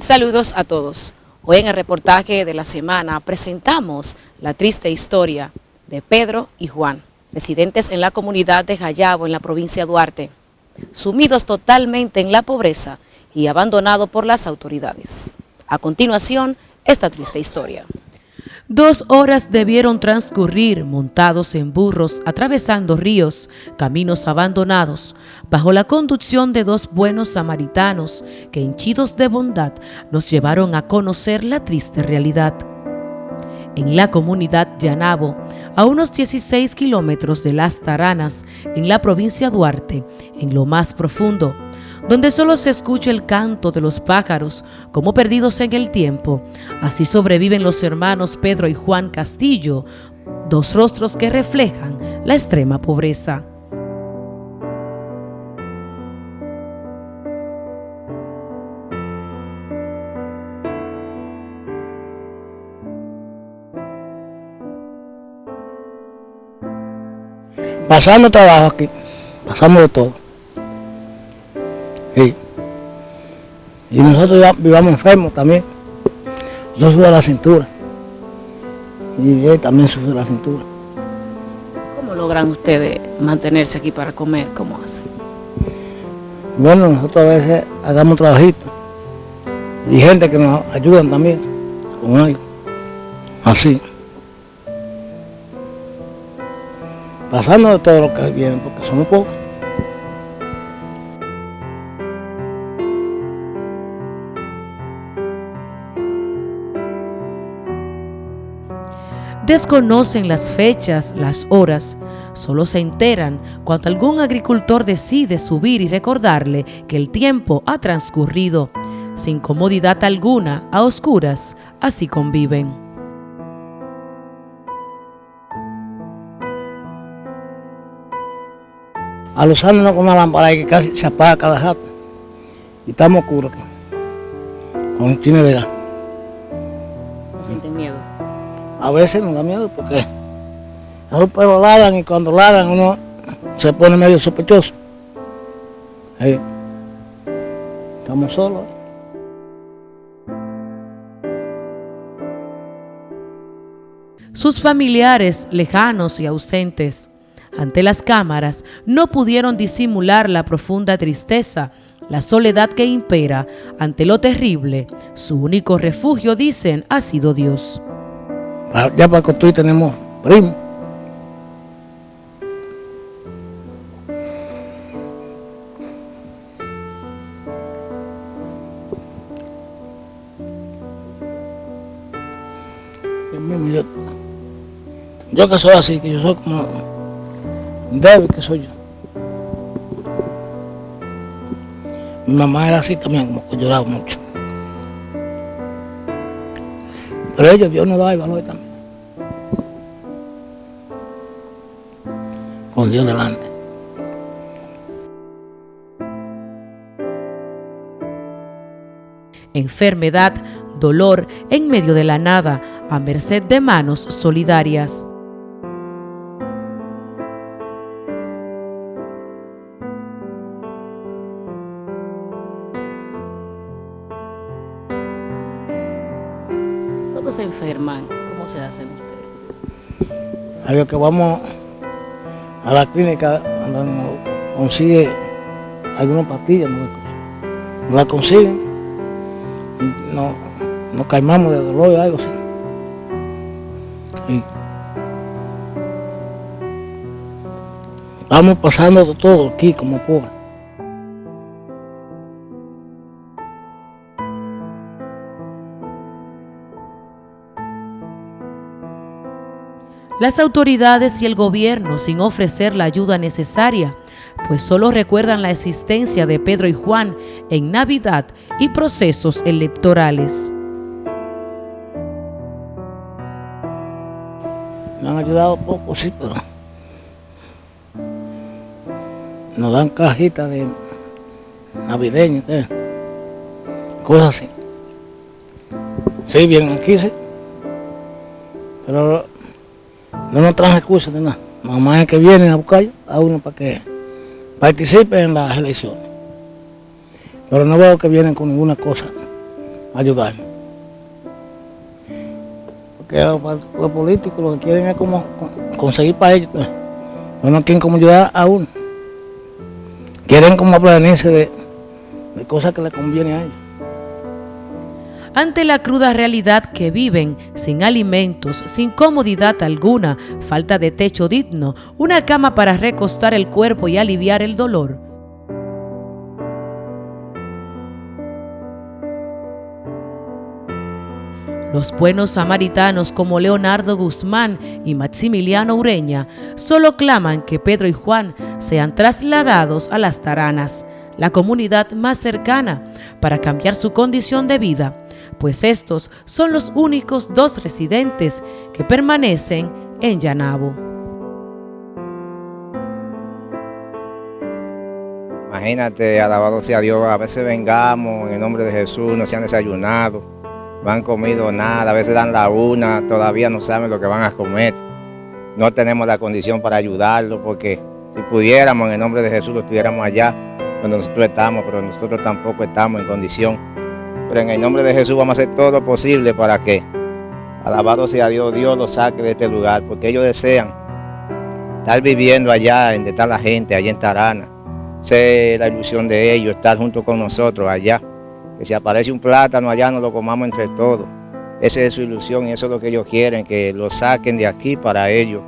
Saludos a todos. Hoy en el reportaje de la semana presentamos la triste historia de Pedro y Juan, residentes en la comunidad de Jayabo en la provincia de Duarte, sumidos totalmente en la pobreza y abandonados por las autoridades. A continuación, esta triste historia. Dos horas debieron transcurrir montados en burros, atravesando ríos, caminos abandonados, bajo la conducción de dos buenos samaritanos que hinchidos de bondad nos llevaron a conocer la triste realidad. En la comunidad de Anabo, a unos 16 kilómetros de Las Taranas, en la provincia Duarte, en lo más profundo, donde solo se escucha el canto de los pájaros como perdidos en el tiempo. Así sobreviven los hermanos Pedro y Juan Castillo, dos rostros que reflejan la extrema pobreza. Pasando trabajo aquí, pasamos de todo. Sí. Y nosotros ya vivamos enfermos también. Yo sube la cintura. Y él también sube la cintura. ¿Cómo logran ustedes mantenerse aquí para comer? ¿Cómo hacen? Bueno, nosotros a veces hagamos trabajitos. Y gente que nos ayudan también con algo. Así. Pasando de todo lo que viene, porque somos pocos. Desconocen las fechas, las horas, solo se enteran cuando algún agricultor decide subir y recordarle que el tiempo ha transcurrido. Sin comodidad alguna, a oscuras, así conviven. A los años con una lámpara que casi se apaga cada rato. Y estamos oscuros. Con tiene de A veces nos da miedo porque los perros ladran y cuando ladran uno se pone medio sospechoso. Ahí. Estamos solos. Sus familiares lejanos y ausentes ante las cámaras no pudieron disimular la profunda tristeza, la soledad que impera ante lo terrible. Su único refugio, dicen, ha sido Dios. Ya para construir tenemos primo. Yo, yo que soy así, que yo soy como débil que soy yo. Mi mamá era así también, como que lloraba mucho. Pero ellos, Dios nos da el valor también. Con Dios delante. Enfermedad, dolor en medio de la nada, a merced de manos solidarias. Se enferman? ¿Cómo se hacen ustedes? A lo que vamos a la clínica donde nos consigue alguna pastilla, no, la consiguen, no, nos calmamos de dolor o algo así. Y vamos pasando todo aquí como pobres. Las autoridades y el gobierno sin ofrecer la ayuda necesaria, pues solo recuerdan la existencia de Pedro y Juan en Navidad y procesos electorales. Me han ayudado poco, sí, pero nos dan cajitas de navideñas, ¿eh? cosas así. Sí, vienen aquí, sí. Pero no nos traen recursos de nada. Mamá es que vienen a buscar a uno para que participe en las elecciones. Pero no veo que vienen con ninguna cosa ayudar. Porque los, políticos lo que quieren es como conseguir para ellos, pues. no quieren como ayudar a uno. Quieren como aprenderse de, de cosas que les conviene a ellos. Ante la cruda realidad que viven, sin alimentos, sin comodidad alguna, falta de techo digno, una cama para recostar el cuerpo y aliviar el dolor, Los buenos samaritanos como Leonardo Guzmán y Maximiliano Ureña solo claman que Pedro y Juan sean trasladados a las Taranas, la comunidad más cercana, para cambiar su condición de vida, pues estos son los únicos dos residentes que permanecen en Yanabo. Imagínate, alabado sea Dios, a veces vengamos en el nombre de Jesús, no se han desayunado, no han comido nada, a veces dan la una, todavía no saben lo que van a comer. No tenemos la condición para ayudarlos porque si pudiéramos en el nombre de Jesús lo estuviéramos allá donde nosotros estamos, pero nosotros tampoco estamos en condición. Pero en el nombre de Jesús vamos a hacer todo lo posible para que, alabado sea Dios, Dios los saque de este lugar, porque ellos desean estar viviendo allá, donde está la gente, allá en Tarana. Sé la ilusión de ellos, estar junto con nosotros allá que si aparece un plátano allá nos lo comamos entre todos. Esa es su ilusión y eso es lo que ellos quieren, que lo saquen de aquí para ellos.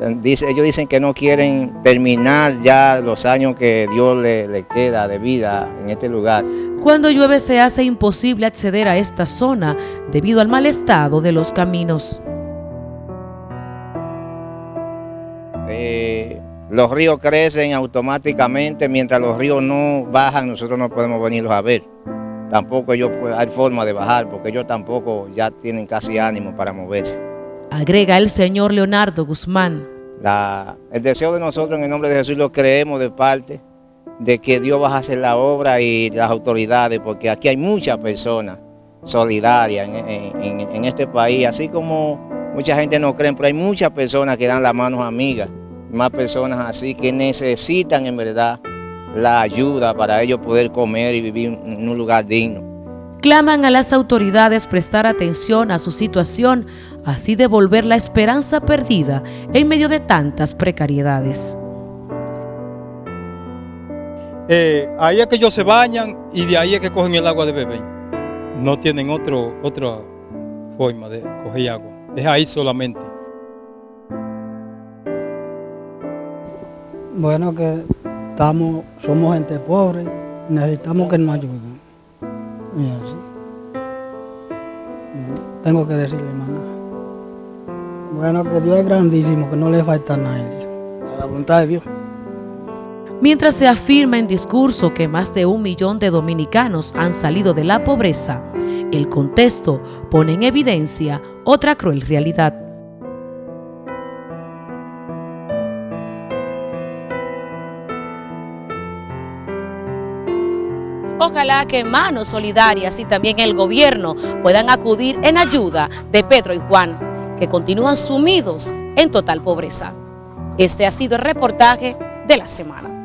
Ellos dicen que no quieren terminar ya los años que Dios le, le queda de vida en este lugar. Cuando llueve se hace imposible acceder a esta zona debido al mal estado de los caminos. Eh, los ríos crecen automáticamente, mientras los ríos no bajan nosotros no podemos venirlos a ver tampoco ellos hay forma de bajar porque ellos tampoco ya tienen casi ánimo para moverse. Agrega el señor Leonardo Guzmán. el deseo de nosotros en el nombre de Jesús lo creemos de parte de que Dios va a hacer la obra y las autoridades, porque aquí hay muchas personas solidarias en, este país, así como mucha gente no cree, pero hay muchas personas que dan las manos amigas, más personas así que necesitan en verdad la ayuda para ellos poder comer y vivir en un lugar digno. Claman a las autoridades prestar atención a su situación, así devolver la esperanza perdida en medio de tantas precariedades. Eh, ahí es que ellos se bañan y de ahí es que cogen el agua de bebé. No tienen otro, otra forma de coger agua. Es ahí solamente. Bueno, que somos gente pobre, necesitamos que nos ayuden. Y así. Tengo que decirle, hermano. Bueno, que Dios es grandísimo, que no le falta a nadie. A la voluntad de Dios. Mientras se afirma en discurso que más de un millón de dominicanos han salido de la pobreza, el contexto pone en evidencia otra cruel realidad. Ojalá que manos solidarias y también el gobierno puedan acudir en ayuda de Pedro y Juan, que continúan sumidos en total pobreza. Este ha sido el reportaje de la semana.